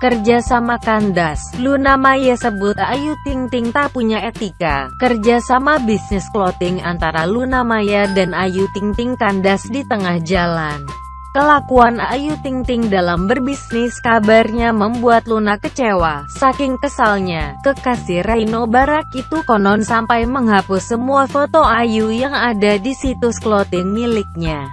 Kerja sama kandas, Luna Maya sebut Ayu Ting Ting tak punya etika. Kerja sama bisnis clothing antara Luna Maya dan Ayu Ting Ting kandas di tengah jalan. Kelakuan Ayu Ting Ting dalam berbisnis kabarnya membuat Luna kecewa. Saking kesalnya, kekasih Reino Barak itu konon sampai menghapus semua foto Ayu yang ada di situs clothing miliknya.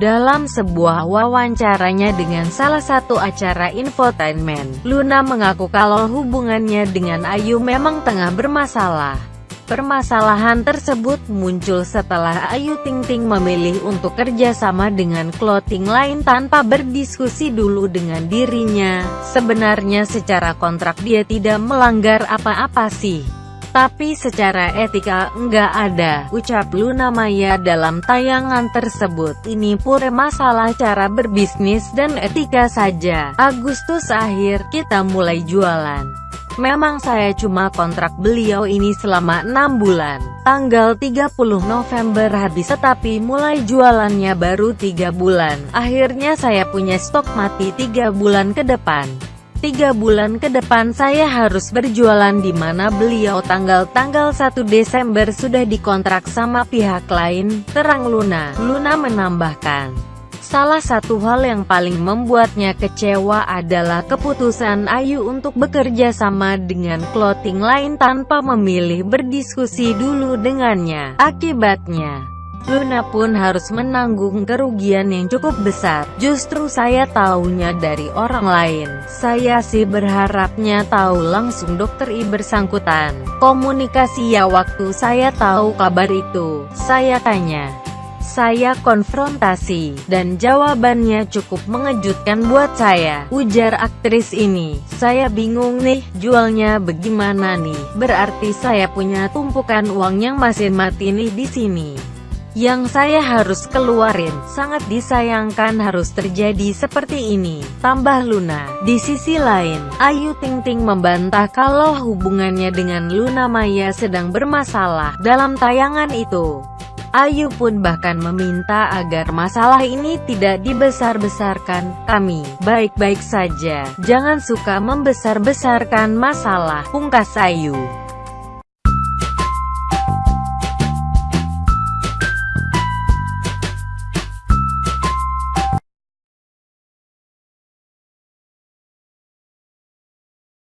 Dalam sebuah wawancaranya dengan salah satu acara infotainment, Luna mengaku kalau hubungannya dengan Ayu memang tengah bermasalah. Permasalahan tersebut muncul setelah Ayu Ting Ting memilih untuk kerjasama dengan clothing lain tanpa berdiskusi dulu dengan dirinya. Sebenarnya secara kontrak dia tidak melanggar apa-apa sih. Tapi secara etika enggak ada, ucap Luna Maya dalam tayangan tersebut. Ini pure masalah cara berbisnis dan etika saja. Agustus akhir, kita mulai jualan. Memang saya cuma kontrak beliau ini selama 6 bulan. Tanggal 30 November habis tetapi mulai jualannya baru 3 bulan. Akhirnya saya punya stok mati 3 bulan ke depan. Tiga bulan ke depan saya harus berjualan di mana beliau tanggal-tanggal 1 Desember sudah dikontrak sama pihak lain, terang Luna. Luna menambahkan. Salah satu hal yang paling membuatnya kecewa adalah keputusan Ayu untuk bekerja sama dengan clothing lain tanpa memilih berdiskusi dulu dengannya. Akibatnya, Luna pun harus menanggung kerugian yang cukup besar. Justru saya tahunya dari orang lain. Saya sih berharapnya tahu langsung dokter I bersangkutan. Komunikasi ya waktu saya tahu kabar itu. Saya tanya. Saya konfrontasi, dan jawabannya cukup mengejutkan buat saya. Ujar aktris ini, saya bingung nih, jualnya bagaimana nih? Berarti saya punya tumpukan uang yang masih mati nih di sini yang saya harus keluarin. Sangat disayangkan harus terjadi seperti ini, tambah Luna. Di sisi lain, Ayu Ting Ting membantah kalau hubungannya dengan Luna Maya sedang bermasalah. Dalam tayangan itu, Ayu pun bahkan meminta agar masalah ini tidak dibesar-besarkan. Kami baik-baik saja, jangan suka membesar-besarkan masalah, pungkas Ayu.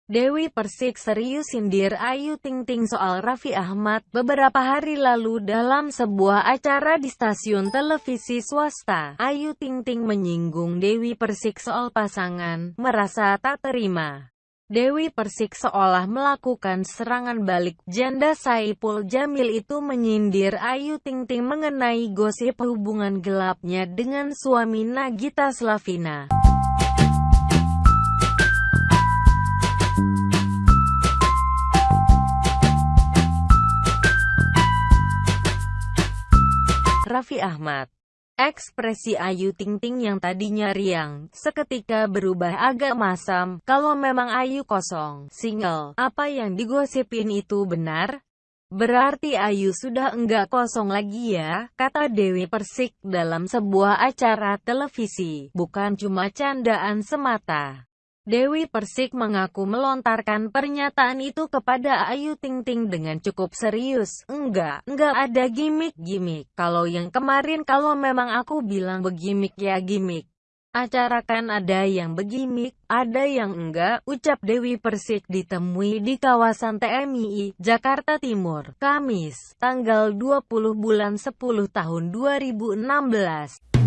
Dewi Persik serius sindir Ayu Ting Ting soal Raffi Ahmad beberapa hari lalu dalam sebuah acara di stasiun televisi swasta. Ayu Ting Ting menyinggung Dewi Persik soal pasangan, merasa tak terima. Dewi Persik seolah melakukan serangan balik. Janda Saipul Jamil itu menyindir Ayu Ting Ting mengenai gosip hubungan gelapnya dengan suami Nagita Slavina. Raffi Ahmad. Ekspresi Ayu Ting Ting yang tadinya riang, seketika berubah agak masam, kalau memang Ayu kosong, single, apa yang digosipin itu benar? Berarti Ayu sudah enggak kosong lagi ya, kata Dewi Persik dalam sebuah acara televisi, bukan cuma candaan semata. Dewi Persik mengaku melontarkan pernyataan itu kepada Ayu Ting Ting dengan cukup serius. Enggak, enggak ada gimmick-gimmick. Kalau yang kemarin kalau memang aku bilang begimik ya gimmick. Acara kan ada yang begimik, ada yang enggak, ucap Dewi Persik ditemui di kawasan TMI, Jakarta Timur, Kamis, tanggal 20 bulan 10 tahun 2016.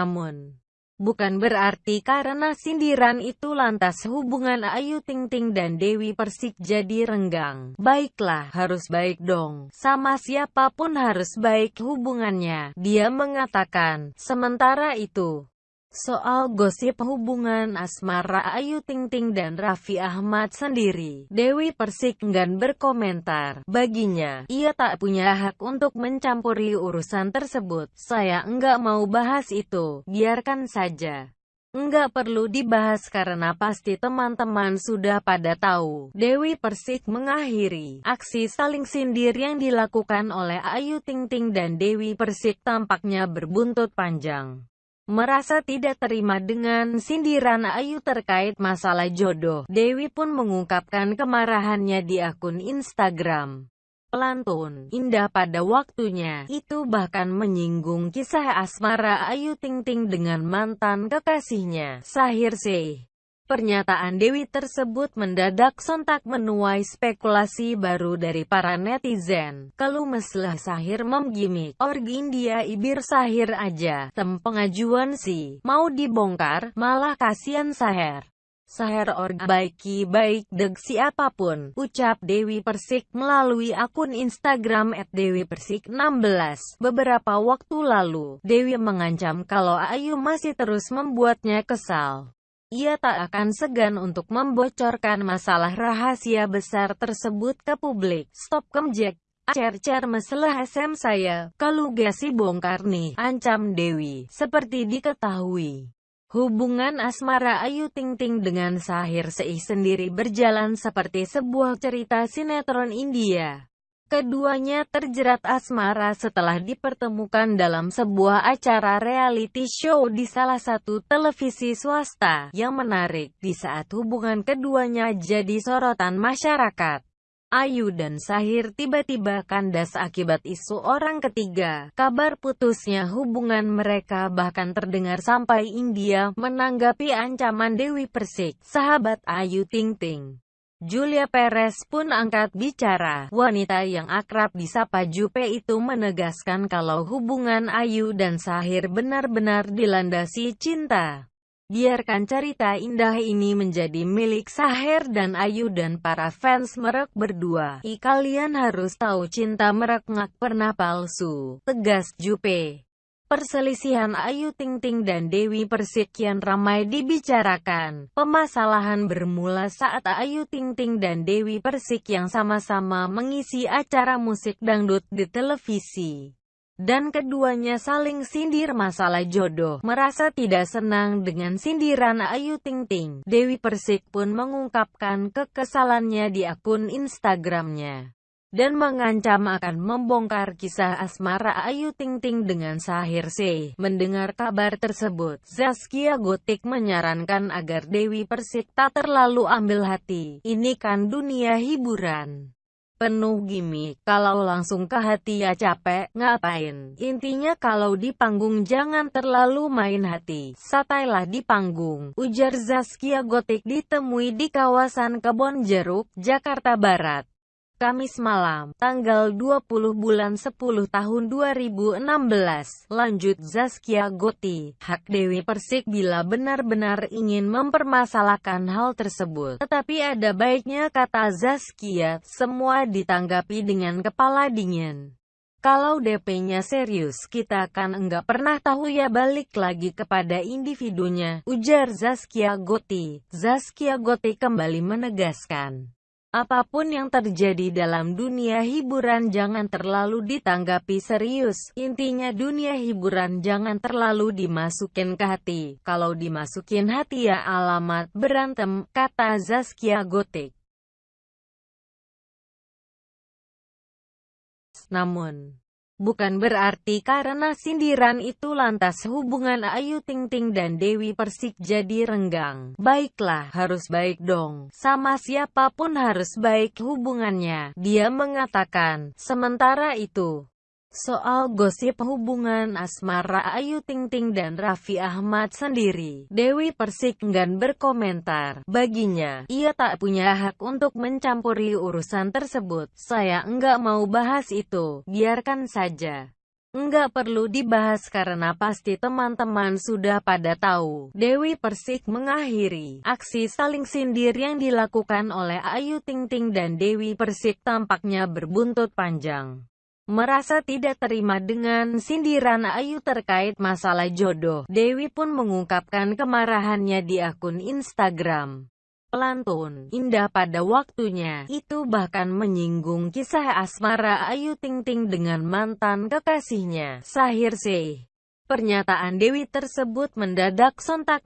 Namun, bukan berarti karena sindiran itu lantas hubungan Ayu Ting Ting dan Dewi Persik jadi renggang. Baiklah, harus baik dong. Sama siapa pun harus baik hubungannya. Dia mengatakan, sementara itu, Soal gosip hubungan asmara Ayu Ting Ting dan Raffi Ahmad sendiri, Dewi Persik enggan berkomentar. Baginya, ia tak punya hak untuk mencampuri urusan tersebut. Saya enggak mau bahas itu, biarkan saja. Enggak perlu dibahas karena pasti teman-teman sudah pada tahu. Dewi Persik mengakhiri aksi saling sindir yang dilakukan oleh Ayu Ting Ting dan Dewi Persik tampaknya berbuntut panjang. Merasa tidak terima dengan sindiran Ayu terkait masalah jodoh, Dewi pun mengungkapkan kemarahannya di akun Instagram pelantun, indah pada waktunya. Itu bahkan menyinggung kisah asmara Ayu Ting Ting dengan mantan kekasihnya, Sahir Seh. Pernyataan Dewi tersebut mendadak sontak menuai spekulasi baru dari para netizen. Kalau meslah Sahir memgimik, orgi India ibir Sahir aja, tem pengajuan sih, mau dibongkar, malah kasihan Sahir. Saher org baiki baik deg siapa pun, ucap Dewi Persik melalui akun Instagram @dewipersik16. Beberapa waktu lalu, Dewi mengancam kalau Ayu masih terus membuatnya kesal. Ia tak akan segan untuk membocorkan masalah rahasia besar tersebut ke publik. Stop kemjek. Cer-cer masalah SM saya, kalau gasi bongkar nih, ancam Dewi, seperti diketahui. Hubungan asmara Ayu Ting Ting dengan Sahir Seih sendiri berjalan seperti sebuah cerita sinetron India. Keduanya terjerat asmara setelah dipertemukan dalam sebuah acara reality show di salah satu televisi swasta. Yang menarik, di saat hubungan keduanya jadi sorotan masyarakat. Ayu dan Sahir tiba-tiba kandas akibat isu orang ketiga. Kabar putusnya hubungan mereka bahkan terdengar sampai India menanggapi ancaman Dewi Persik, sahabat Ayu Ting Ting. Julia Perez pun angkat bicara. Wanita yang akrab disapa Jupe itu menegaskan kalau hubungan Ayu dan Sahir benar-benar dilandasi cinta. Biarkan cerita indah ini menjadi milik Saher dan Ayu dan para fans merek berdua. I kalian harus tahu cinta merek ngak pernah palsu. Tegas Jupe. Perselisihan Ayu Ting Ting dan Dewi Persik kian ramai dibicarakan. Pemasalahan bermula saat Ayu Ting Ting dan Dewi Persik yang sama-sama mengisi acara musik dangdut di televisi dan keduanya saling sindir masalah jodoh. Merasa tidak senang dengan sindiran Ayu Ting Ting, Dewi Persik pun mengungkapkan kekesalannya di akun Instagramnya dan mengancam akan membongkar kisah asmara Ayu Ting Ting dengan Sahir C. Mendengar kabar tersebut, Zaskia Gotik menyarankan agar Dewi Persik tak terlalu ambil hati. Ini kan dunia hiburan penuh gimmick. Kalau langsung ke hati ya capek, ngapain? Intinya kalau di panggung jangan terlalu main hati. Satailah di panggung. Ujar Zaskia Gotik ditemui di kawasan Kebon Jeruk, Jakarta Barat. Kamis malam, tanggal 20 bulan 10 tahun 2016. Lanjut Zaskia Goti, hak Dewi Persik bila benar-benar ingin mempermasalahkan hal tersebut. Tetapi ada baiknya kata Zaskia, semua ditanggapi dengan kepala dingin. Kalau DP-nya serius, kita kan enggak pernah tahu ya balik lagi kepada individunya, ujar Zaskia Goti. Zaskia Goti kembali menegaskan. Apa pun yang terjadi dalam dunia hiburan jangan terlalu ditanggapi serius. Intinya dunia hiburan jangan terlalu dimasukin ke hati. Kalau dimasukin hati ya alamat berantem, kata Zaskia Gotik. Namun, Bukan berarti karena sindiran itu lantas hubungan Ayu Ting Ting dan Dewi Persik jadi renggang. Baiklah, harus baik dong. Sama siapa pun harus baik hubungannya. Dia mengatakan, sementara itu, Soal gosip hubungan asmara Ayu Ting Ting dan Raffi Ahmad sendiri, Dewi Persik enggan berkomentar. Baginya, ia tak punya hak untuk mencampuri urusan tersebut. Saya enggak mau bahas itu, biarkan saja. Enggak perlu dibahas karena pasti teman-teman sudah pada tahu. Dewi Persik mengakhiri aksi saling sindir yang dilakukan oleh Ayu Ting Ting dan Dewi Persik tampaknya berbuntut panjang merasa tidak terima dengan sindiran Ayu terkait masalah jodoh. Dewi pun mengungkapkan kemarahannya di akun Instagram. Pelantun, indah pada waktunya, itu bahkan menyinggung kisah asmara Ayu Ting Ting dengan mantan kekasihnya, Sahir Seh. Pernyataan Dewi tersebut mendadak sontak